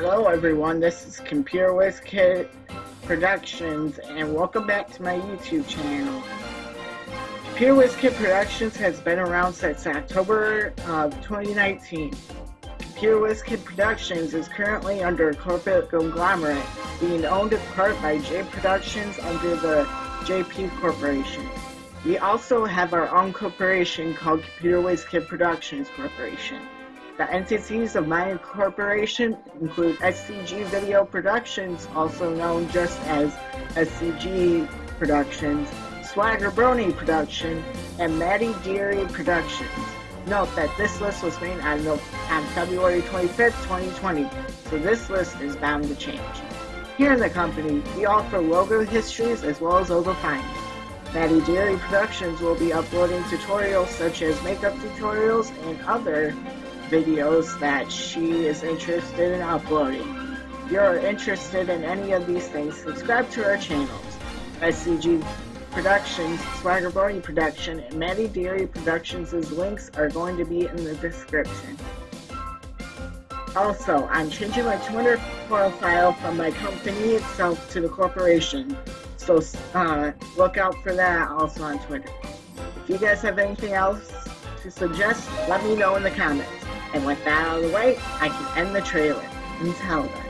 Hello everyone, this is Computer Whiz Productions and welcome back to my YouTube channel. Computer Whiz Productions has been around since October of 2019. Computer Whiz Productions is currently under a corporate conglomerate being owned in part by J Productions under the JP Corporation. We also have our own corporation called Computer Whiz Productions Corporation. The entities of my corporation include SCG Video Productions, also known just as SCG Productions, Swagger Brony Production, and Maddie Deary Productions. Note that this list was made on, on February 25th, 2020, so this list is bound to change. Here in the company, we offer logo histories as well as logo finds. Maddie Deary Productions will be uploading tutorials such as makeup tutorials and other videos that she is interested in uploading. If you're interested in any of these things, subscribe to our channels. SCG Productions, Swagger Brony Production, and Maddie Deary Productions' links are going to be in the description. Also, I'm changing my Twitter profile from my company itself to the corporation, so uh, look out for that also on Twitter. If you guys have anything else to suggest, let me know in the comments. And with that out of the way, I can end the trailer. Until then.